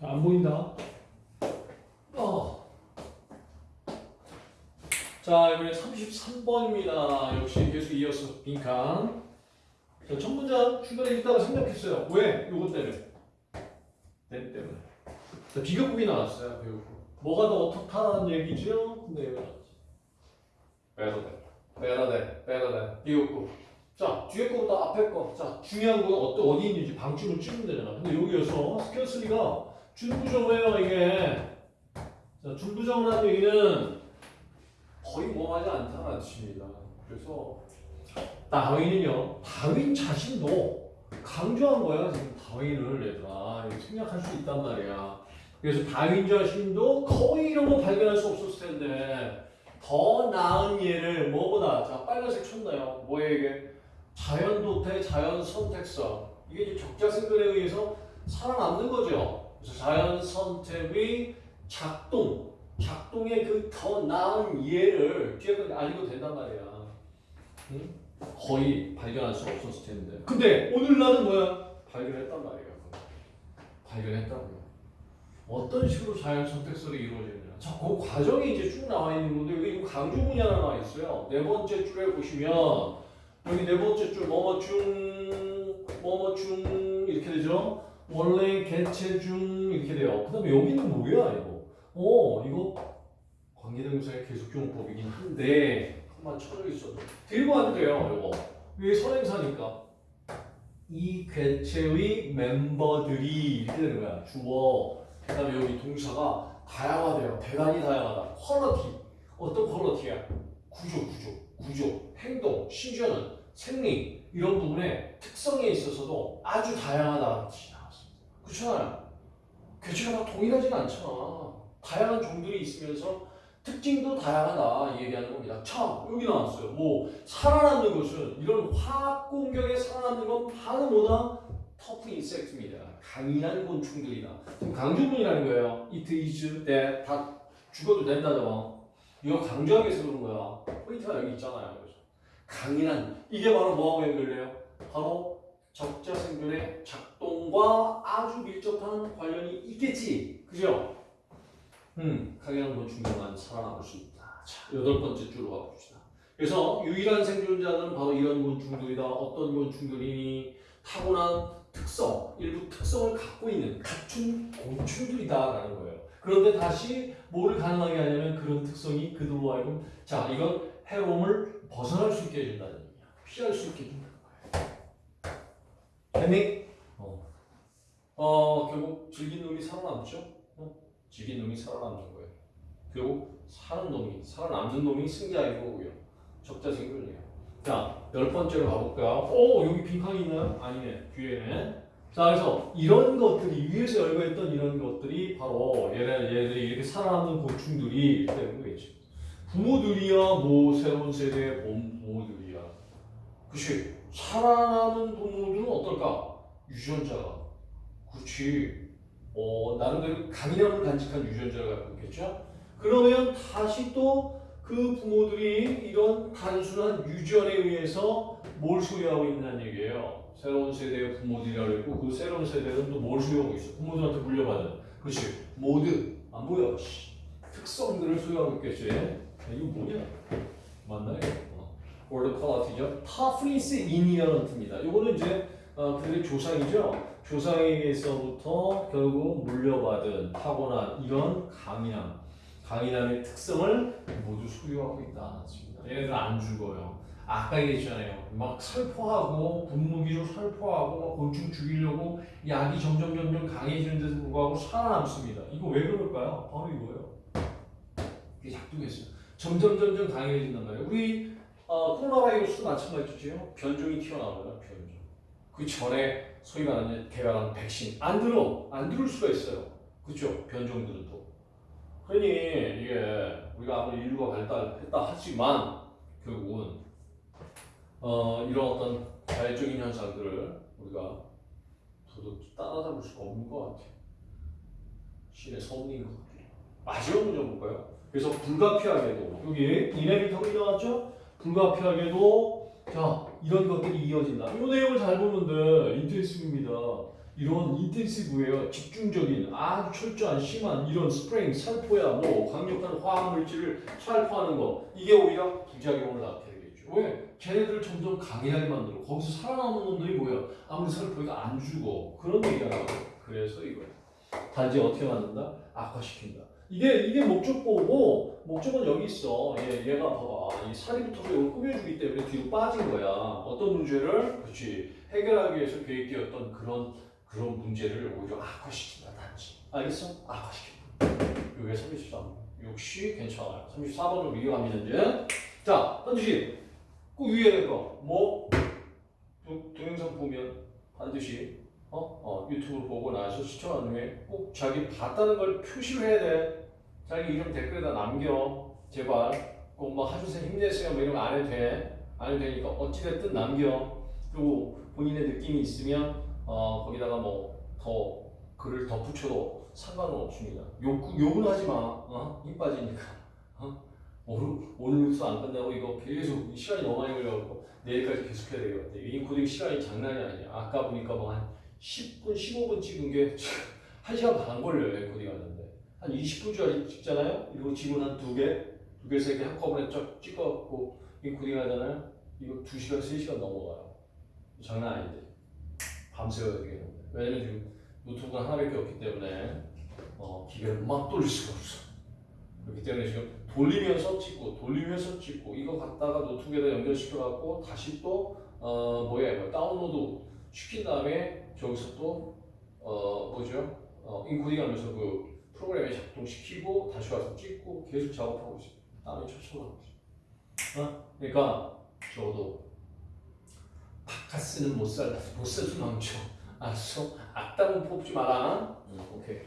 자, 안 보인다. 어. 자, 이번에 33번입니다. 역시 계속 이어서 빈칸. 자, 첫 문장 중간에 있다가 생략했어요. 왜? 요것 때문에. 내 때문에. 자, 비교급이 나왔어요. 비교급. 뭐가 더 어떻다는 얘기죠? 근데 왜 나왔지? 빼도 돼. 빼도 돼. 빼도 돼. 비교급. 자, 뒤에 거보다 앞에 거. 자, 중요한 건 어디, 있는지 방침을 찍으면 되잖아. 근데 여기에서 스케어슬리가 준부정이에요, 이게. 자, 준부정이라는 얘기는 거의 뭐하지 않다는 뜻입니다. 그래서 다윈은요, 다윈 자신도 강조한 거야, 지금 다윈을 얘들아. 생략할 수 있단 말이야. 그래서 다윈 자신도 거의 이런 거 발견할 수 없었을 텐데, 더 나은 예를 뭐보다, 자, 빨간색 쳤나요? 뭐예요, 이게? 자연 도태, 자연 선택성. 이게 이제 적자생존에 의해서 살아남는 거죠. 그래서 자연 선택의 작동, 작동의 그 더 나은 예를 뒤에 거 알고 된단 말이야. 응? 거의 발견할 수 없었을 텐데. 근데 오늘 날은 뭐야? 발견했단 말이야. 발견했다고요. 어떤 식으로 자연 선택설이 이루어지느냐. 자, 그 과정이 이제 쭉 나와 있는 건데 여기 강조문이 하나 나와 있어요. 네 번째 줄에 보시면 여기 네 번째 줄 뭐뭐 중 뭐뭐 중 이렇게 되죠. 원래 개체 중 이렇게 돼요. 그 다음에 여기는 뭐야 이거? 어 이거 관계대명사의 계속용법이긴 한데 한번 있어도 들고 돼요. 이거 이게 선행사니까 이 개체의 멤버들이 이렇게 되는 거야. 주어 그 다음에 여기 동사가 다양하대요. 대단히 다양하다. 퀄러티 어떤 퀄러티야? 구조 구조 구조 행동 심지어는 생리 이런 부분에 특성에 있어서도 아주 다양하다는 뜻이 나왔습니다. 그렇잖아요. 다 동일하진 않잖아. 다양한 종들이 있으면서 특징도 다양하다 이 얘기하는 겁니다. 자 여기 나왔어요. 뭐 살아남는 것은 이런 화학 공격에 살아남는 건 바로 뭐다? 터프 인섹트입니다. 강인한 곤충들이다. 지금 강조문이라는 거예요. it is that 다 죽어도 된다죠. 이거 강조하기 위해서 그런 거야. 포인트가 여기 있잖아요. 강인한 이게 바로 뭐하고 연결돼요? 바로 적자 생존의 작동과 아주 밀접한 관련이 있겠지. 그죠? 음, 강인한 곤충들만 살아남을 수 있다. 자, 여덟 번째 줄로 가봅시다. 그래서 유일한 생존자는 바로 이런 곤충들이다. 어떤 곤충들이니 타고난 특성, 일부 특성을 갖고 있는 갖춘 곤충들이다라는 거예요. 그런데 다시 뭐를 가능하게 하냐면 그런 특성이 그들로 하여금 자 이건 해로움을 벗어날 수 있게 해준다는 얘기야. 피할 수 있게 거예요. 됐니? 어. 어 결국 즐긴 놈이 살아남죠. 어? 즐긴 놈이 살아남는 거예요. 결국 사는 놈이 살아남는 놈이 승자인 거고요. 적자 생존이에요. 자, 열 번째로 가볼까요? 오, 여기 빈칸이 있나요? 아니네, 뒤에는. 자, 그래서 이런 것들이, 위에서 열거했던 이런 것들이 바로 얘네, 얘들이 이렇게 살아남는 곤충들이 되는 거겠지. 부모들이야, 뭐, 새로운 세대의 본 부모들이야. 그치. 살아남은 부모들은 어떨까? 유전자가. 그치. 어, 나름대로 강인함을 간직한 유전자를 있겠죠? 그러면 다시 또 그 부모들이 이런 단순한 유전에 의해서 뭘 소유하고 있다는 얘기예요. 새로운 세대의 부모들이라고 했고 그 새로운 세대는 또 뭘 소유하고 있어? 부모들한테 물려받은 그렇지 모드 안 보여 씨. 특성들을 소유하고 있겠지 야, 이거 뭐냐 맞나요? 어. 월드 퀄리티죠 타프리스 이니어런트입니다 요거는 이제 어, 그들의 조상이죠 조상에게서부터 결국 물려받은 타고난 이런 강인함 강인함의 특성을 모두 소유하고 있다. 얘네들 안 죽어요. 아까 얘기했잖아요. 막 살포하고 분무기로 살포하고 막 곤충 죽이려고 약이 점점 점점 강해지는데도 불구하고 살아남습니다. 이거 왜 그럴까요? 바로 이거예요. 이게 작동했어요. 점점 점점 강해진단 말이에요. 우리 어, 코로나 바이러스도 마찬가지죠. 변종이 튀어나와요. 변종. 그 전에 소위 말하는 개발한 백신 안 들어 안 들을 수가 있어요. 그렇죠? 변종들은 또. 그러니 이게 우리가 아무리 인류가 발달했다 하지만 결국은 어, 이런 어떤 자연적인 현상들을 우리가 도저히 따라잡을 수가 없는 것 같아요. 신의 섭리인 것 같아요. 마지막 문제 볼까요? 그래서 불가피하게도 여기 이네비터블이 나왔죠? 불가피하게도 자 이런 것들이 이어진다. 이 내용을 잘 보면 돼. 인트레스입니다. 이런 인텐시브예요. 집중적인 아주 철저한 심한 이런 스프링 살포야 뭐 강력한 화학 물질을 살포하는 거 이게 오히려 부작용을 되겠죠. 왜? 걔네들을 점점 강해하게 만들어. 거기서 살아남은 놈들이 뭐야? 아무리 살포해도 안 죽어. 그런 얘기가 나와요. 그래서 이거야. 단지 어떻게 만든다? 악화시킨다. 이게 이게 목적보고 목적은 여기 있어. 얘 얘가 봐봐. 이 붙어서 이걸 꾸며주기 때문에 뒤로 빠진 거야. 어떤 문제를 그렇지 해결하기 위해서 계획되었던 그런 그런 문제를 오히려 악화시킨다. 단지 알겠어? 악화시킨다. 이게 33. 역시 괜찮아요. 34번으로 이어갑니다 이제. 자 반드시 그 위에 거 뭐 동영상 보면 반드시 어? 어, 유튜브 보고 나서 시청한 후에 꼭 자기 봤다는 걸 표시를 해야 돼. 자기 이름 댓글에다 남겨. 제발. 꼭 뭐 하주생 힘내세요. 뭐 이런 거 안 해도 돼. 안 해도 되니까 어찌됐든 남겨. 그리고 본인의 느낌이 있으면 어, 거기다가 뭐 더 글을 덧붙여도 상관은 없습니다. 욕, 욕은 하지 마. 어? 힘 빠지니까. 어? 오늘, 오늘 뉴스 안 끝나고 이거 계속 시간이 너무 많이 걸려갖고 내일까지 계속 해야 되거든요. 인코딩 시간이 장난이 아니야. 아까 보니까 뭐한 10분, 15분 찍은 게 1시간 반 걸려요, 인코딩 하는데. 한 20분 짜리 찍잖아요? 이거 지문 한 두 개, 두 개, 세 개 한꺼번에 쫙 찍어갖고 인코딩 하잖아요? 이거 2시간, 3시간 넘어가요. 장난 아닌데. 밤새워야 되겠는데. 왜냐면 지금 노트북은 하나밖에 없기 때문에 어, 기계를 막 돌릴 수가 없어. 그렇기 때문에 지금 돌리면서 찍고, 돌리면서 찍고, 이거 갖다가 노트북에다 연결시켜갖고 다시 또, 어, 뭐야, 이거 다운로드 시킨 다음에 저기서 또 어, 뭐죠? 어, 인코딩 하면서 그 프로그램에 작동시키고 다시 와서 찍고 계속 작업하고 있어요. 땀이 철철 나고 있어요. 어? 그러니까 적어도 바카스는 못 살다. 못살수 남죠. 알았어? 악담은 뽑지 마라. 응, 오케이.